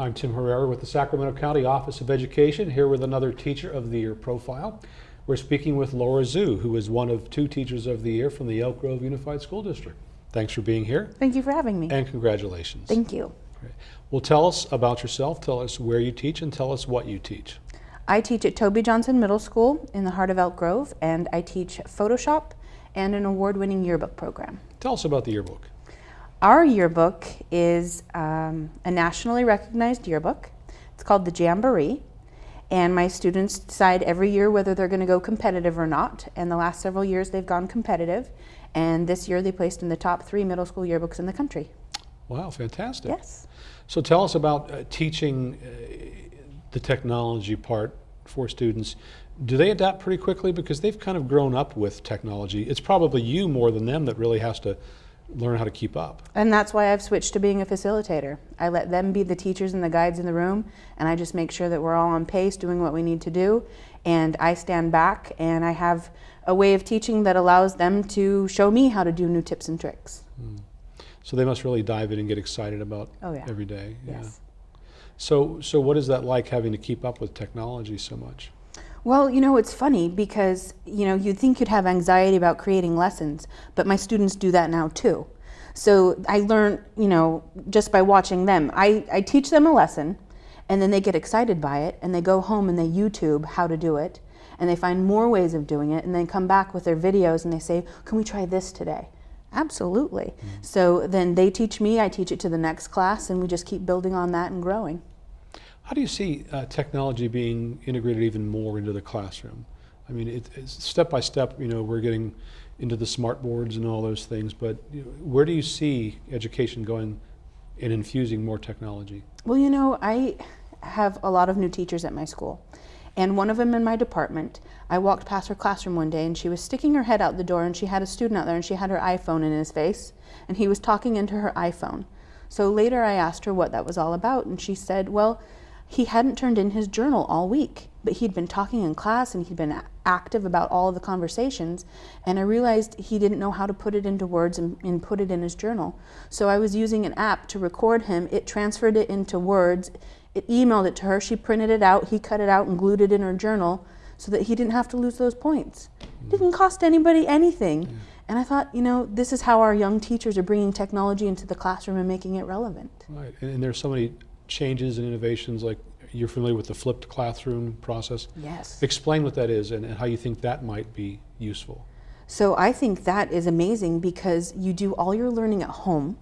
I'm Tim Herrera with the Sacramento County Office of Education, here with another Teacher of the Year profile. We're speaking with Laura Zhu, who is one of two Teachers of the Year from the Elk Grove Unified School District. Thanks for being here Thank you for having me. and congratulations. Thank you. Great. Well, tell us about yourself, tell us where you teach, and tell us what you teach. I teach at Toby Johnson Middle School in the heart of Elk Grove, and I teach Photoshop and an award-winning yearbook program. Tell us about the yearbook. Our yearbook is um, a nationally recognized yearbook. It's called the Jamboree, and my students decide every year whether they're going to go competitive or not. And the last several years they've gone competitive, and this year they placed in the top three middle school yearbooks in the country. Wow, fantastic. Yes. So tell us about uh, teaching uh, the technology part for students. Do they adapt pretty quickly because they've kind of grown up with technology? It's probably you more than them that really has to learn how to keep up. And that's why I've switched to being a facilitator. I let them be the teachers and the guides in the room, and I just make sure that we're all on pace doing what we need to do. And I stand back and I have a way of teaching that allows them to show me how to do new tips and tricks. Hmm. So they must really dive in and get excited about Oh, yeah. every day. Yes. So, so what is that like having to keep up with technology so much? Well, you know, it's funny because, you know, you'd think you'd have anxiety about creating lessons, but my students do that now too. So I learn, you know, just by watching them. I, I teach them a lesson and then they get excited by it and they go home and they YouTube how to do it and they find more ways of doing it and then come back with their videos and they say, can we try this today? Absolutely. Mm. So then they teach me, I teach it to the next class and we just keep building on that and growing. How do you see uh, technology being integrated even more into the classroom? I mean, it, it's step by step, you know, we're getting into the smart boards and all those things, but you know, where do you see education going and infusing more technology? Well, you know, I have a lot of new teachers at my school. And one of them in my department, I walked past her classroom one day and she was sticking her head out the door and she had a student out there and she had her iPhone in his face and he was talking into her iPhone. So later I asked her what that was all about and she said, well, he hadn't turned in his journal all week, but he'd been talking in class and he'd been active about all of the conversations. And I realized he didn't know how to put it into words and, and put it in his journal. So I was using an app to record him. It transferred it into words. It emailed it to her. She printed it out. He cut it out and glued it in her journal so that he didn't have to lose those points. It mm. didn't cost anybody anything. And I thought, you know, this is how our young teachers are bringing technology into the classroom and making it relevant. Right, and, and there's so many changes and innovations, like you're familiar with the flipped classroom process. Yes. Explain what that is and, and how you think that might be useful. So I think that is amazing because you do all your learning at home.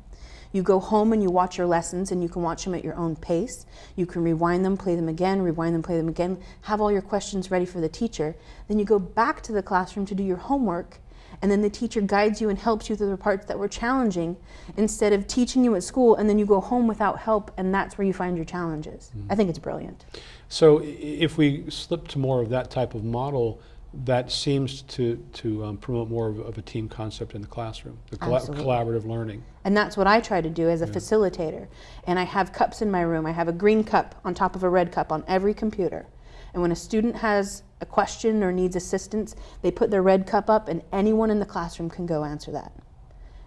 You go home and you watch your lessons and you can watch them at your own pace. You can rewind them, play them again, rewind them, play them again, have all your questions ready for the teacher. Then you go back to the classroom to do your homework and then the teacher guides you and helps you through the parts that were challenging instead of teaching you at school and then you go home without help and that's where you find your challenges. I think it's brilliant. So if we slip to more of that type of model, that seems to, to um, promote more of, of a team concept in the classroom, the colla- Absolutely. collaborative learning. And that's what I try to do as a facilitator. And I have cups in my room. I have a green cup on top of a red cup on every computer. And when a student has a question or needs assistance, they put their red cup up and anyone in the classroom can go answer that.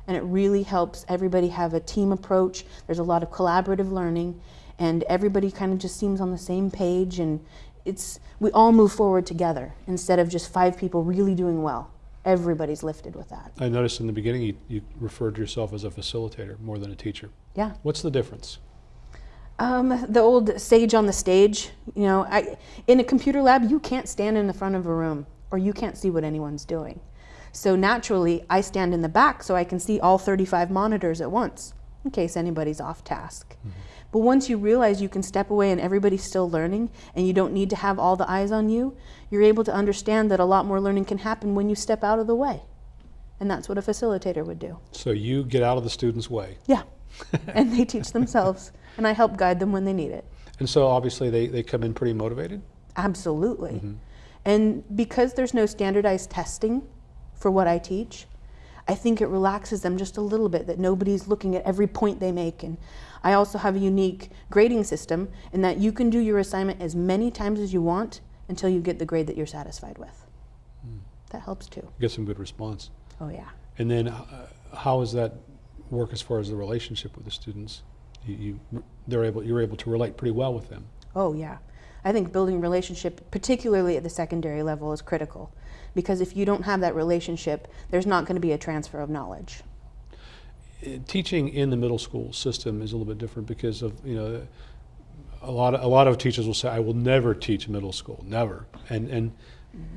And it really helps everybody have a team approach. There's a lot of collaborative learning and everybody kind of just seems on the same page and it's we all move forward together instead of just five people really doing well. Everybody's lifted with that. I noticed in the beginning you, you referred to yourself as a facilitator more than a teacher. Yeah. What's the difference? Um, the old sage on the stage, you know, I, in a computer lab, you can't stand in the front of a room or you can't see what anyone's doing. So naturally, I stand in the back so I can see all 35 monitors at once in case anybody's off task. But once you realize you can step away and everybody's still learning and you don't need to have all the eyes on you, you're able to understand that a lot more learning can happen when you step out of the way. And that's what a facilitator would do. So you get out of the student's way. Yeah. and they teach themselves, and I help guide them when they need it. And so obviously they, they come in pretty motivated. Absolutely. And because there's no standardized testing for what I teach, I think it relaxes them just a little bit that nobody's looking at every point they make. And I also have a unique grading system in that you can do your assignment as many times as you want until you get the grade that you're satisfied with. That helps too. Get some good response. Oh, yeah. And then uh, how does that work as far as the relationship with the students? You, you, they're able, you're able to relate pretty well with them. Oh, yeah. I think building relationship, particularly at the secondary level, is critical. Because if you don't have that relationship, there's not going to be a transfer of knowledge. Uh, Teaching in the middle school system is a little bit different because of, you know, a lot of, a lot of teachers will say, I will never teach middle school, never. And, and,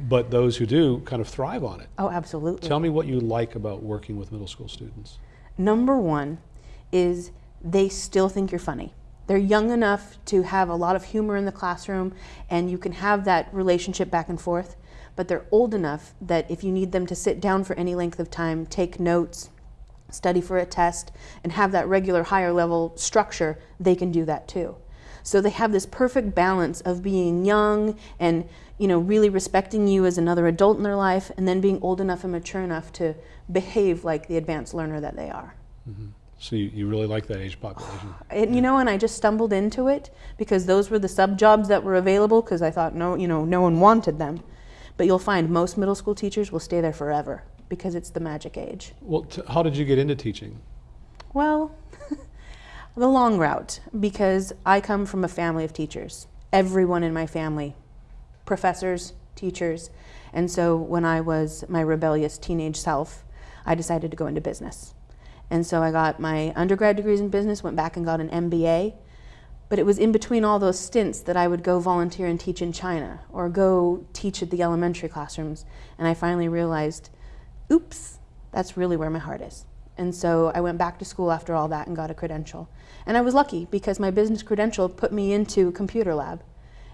but those who do kind of thrive on it. Oh, absolutely. Tell me what you like about working with middle school students. Number one is they still think you're funny. They're young enough to have a lot of humor in the classroom and you can have that relationship back and forth, but they're old enough that if you need them to sit down for any length of time, take notes, study for a test, and have that regular higher level structure, they can do that too. So they have this perfect balance of being young and you know really respecting you as another adult in their life and then being old enough and mature enough to behave like the advanced learner that they are. Mm-hmm. So you, you really like that age population. And you know, and I just stumbled into it because those were the sub jobs that were available because I thought no, you know, no one wanted them. But you'll find most middle school teachers will stay there forever because it's the magic age. Well, t- how did you get into teaching? Well, the long route because I come from a family of teachers. Everyone in my family, professors, teachers. And so when I was my rebellious teenage self, I decided to go into business. And so I got my undergrad degrees in business, went back and got an MBA. But it was in between all those stints that I would go volunteer and teach in China or go teach at the elementary classrooms. And I finally realized, oops, that's really where my heart is. And so I went back to school after all that and got a credential. And I was lucky because my business credential put me into computer lab.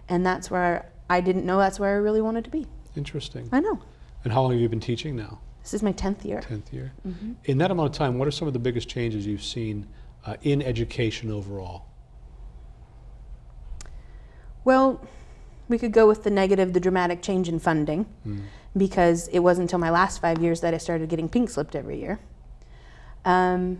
And that's where I didn't know that's where I really wanted to be. Interesting. I know. And how long have you been teaching now? This is my 10th year. 10th year. Mhm. In that amount of time, what are some of the biggest changes you've seen uh, in education overall? Well, we could go with the negative, the dramatic change in funding, Mm. because it wasn't until my last five years that I started getting pink slipped every year. Um,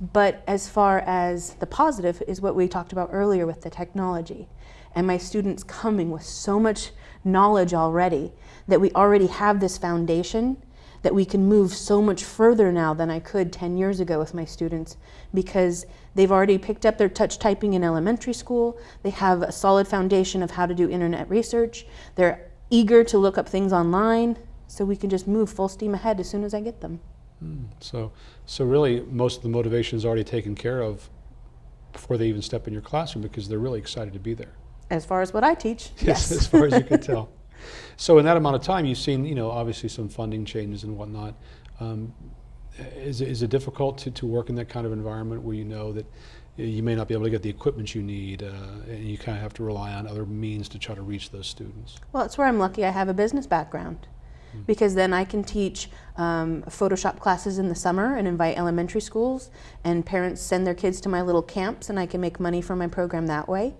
but as far as the positive is what we talked about earlier with the technology, and my students coming with so much knowledge already that we already have this foundation that we can move so much further now than I could 10 years ago with my students because they've already picked up their touch typing in elementary school. They have a solid foundation of how to do internet research. They're eager to look up things online, so we can just move full steam ahead as soon as I get them. Mm. So, so really, most of the motivation is already taken care of before they even step in your classroom because they're really excited to be there. As far as what I teach, yes. as far as you can tell. So in that amount of time, you've seen, you know, obviously some funding changes and whatnot. Um, is, it- is it difficult to, to work in that kind of environment where you know that you may not be able to get the equipment you need uh, and you kind of have to rely on other means to try to reach those students? Well, it's where I'm lucky I have a business background. Because then I can teach um, Photoshop classes in the summer and invite elementary schools, and parents send their kids to my little camps, and I can make money from my program that way.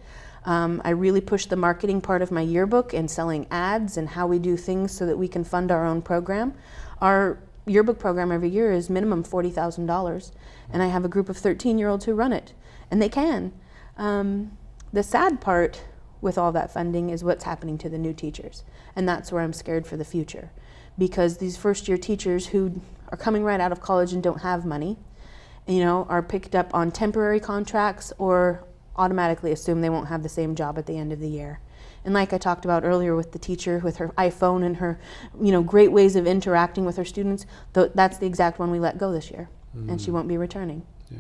Um, I really push the marketing part of my yearbook and selling ads and how we do things so that we can fund our own program. Our yearbook program every year is minimum $40,000, and I have a group of 13 year olds who run it, and they can. Um, the sad part with all that funding is what's happening to the new teachers, and that's where I'm scared for the future. Because these first year teachers who are coming right out of college and don't have money, you know, are picked up on temporary contracts or automatically assume they won't have the same job at the end of the year. And like I talked about earlier with the teacher with her iPhone and her, you know, great ways of interacting with her students, th- that's the exact one we let go this year, and she Mm. won't be returning. Yeah.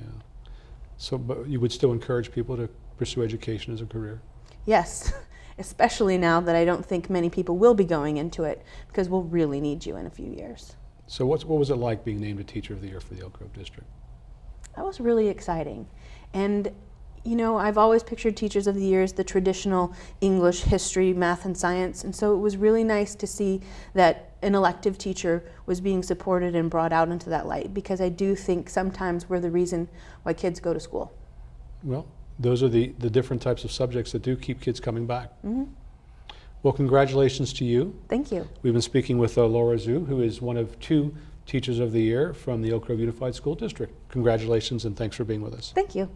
So, but you would still encourage people to pursue education as a career? Yes, especially now that I don't think many people will be going into it because we'll really need you in a few years. So what's, what was it like being named a Teacher of the Year for the Elk Grove District? That was really exciting. And you know, I've always pictured teachers of the year as the traditional English, history, math, and science. And so it was really nice to see that an elective teacher was being supported and brought out into that light because I do think sometimes we're the reason why kids go to school. Well, those are the, the different types of subjects that do keep kids coming back. hmm Well, congratulations to you. Thank you. We've been speaking with uh, Laura Zhu, who is one of two Teachers of the Year from the Elk Grove Unified School District. Congratulations and thanks for being with us. Thank you.